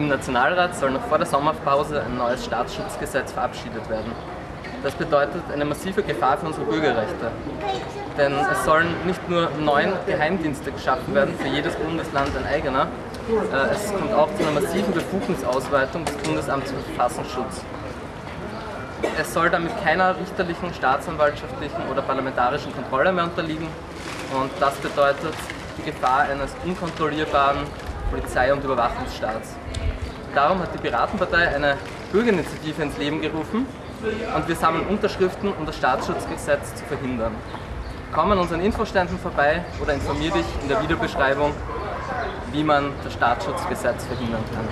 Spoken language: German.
Im Nationalrat soll noch vor der Sommerpause ein neues Staatsschutzgesetz verabschiedet werden. Das bedeutet eine massive Gefahr für unsere Bürgerrechte. Denn es sollen nicht nur neun Geheimdienste geschaffen werden, für jedes Bundesland ein eigener, äh, es kommt auch zu einer massiven Befugnisausweitung des Bundesamts für Verfassungsschutz. Es soll damit keiner richterlichen, staatsanwaltschaftlichen oder parlamentarischen Kontrolle mehr unterliegen und das bedeutet die Gefahr eines unkontrollierbaren Polizei- und Überwachungsstaats. Darum hat die Piratenpartei eine Bürgerinitiative ins Leben gerufen und wir sammeln Unterschriften, um das Staatsschutzgesetz zu verhindern. Komm an unseren Infoständen vorbei oder informier dich in der Videobeschreibung, wie man das Staatsschutzgesetz verhindern kann.